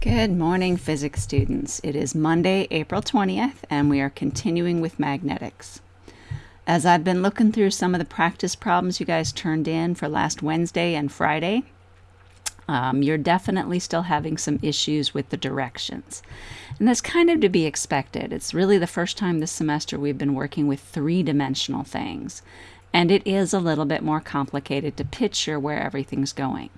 Good morning, physics students. It is Monday, April 20th, and we are continuing with magnetics. As I've been looking through some of the practice problems you guys turned in for last Wednesday and Friday, um, you're definitely still having some issues with the directions. And that's kind of to be expected. It's really the first time this semester we've been working with three-dimensional things. And it is a little bit more complicated to picture where everything's going.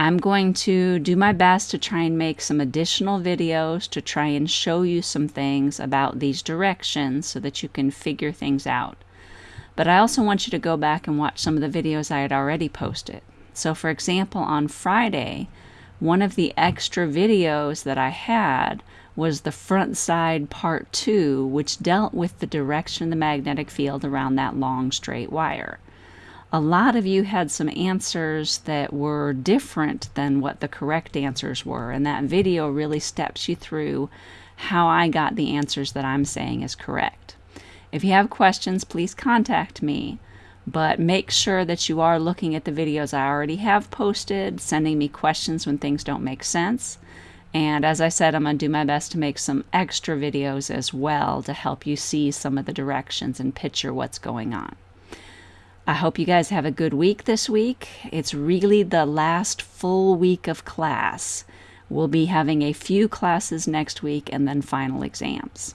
I'm going to do my best to try and make some additional videos to try and show you some things about these directions so that you can figure things out. But I also want you to go back and watch some of the videos I had already posted. So for example, on Friday, one of the extra videos that I had was the front side part two, which dealt with the direction of the magnetic field around that long straight wire a lot of you had some answers that were different than what the correct answers were. And that video really steps you through how I got the answers that I'm saying is correct. If you have questions, please contact me. But make sure that you are looking at the videos I already have posted, sending me questions when things don't make sense. And as I said, I'm going to do my best to make some extra videos as well to help you see some of the directions and picture what's going on. I hope you guys have a good week this week. It's really the last full week of class. We'll be having a few classes next week and then final exams.